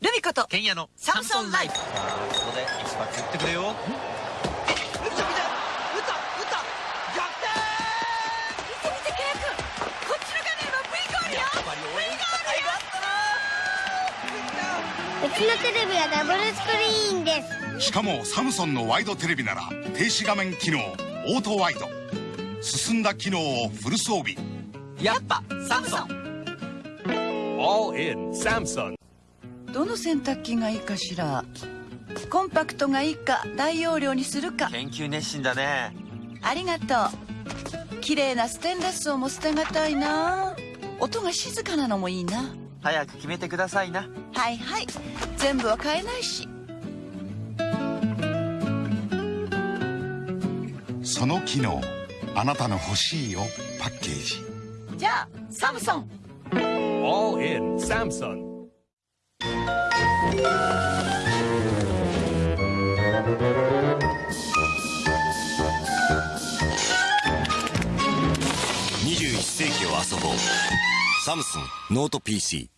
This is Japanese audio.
ルミ子とケンヤのサムソンライフ。さあそこで一発打ってくれよ。打った打った打った。逆転。見て見てケイ君。こっちの画面は V ゴールよ。やっぱり俺うちのテレビはダブルスクリーンです。しかもサムソンのワイドテレビなら停止画面機能オートワイド。進んだ機能をフル装備。やっぱサムソン。All in Samsung. どの洗濯機がいいかしら？コンパクトがいいか大容量にするか。研究熱心だね。ありがとう。綺麗なステンレスをも捨てがたいな。音が静かなのもいいな。早く決めてくださいな。はいはい。全部は買えないし。その機能あなたの欲しいをパッケージ。じゃあサムソン。All in Samsung. ?21 世紀を遊ぼうサムスンノート PC